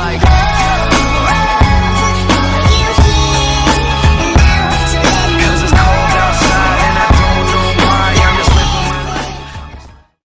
like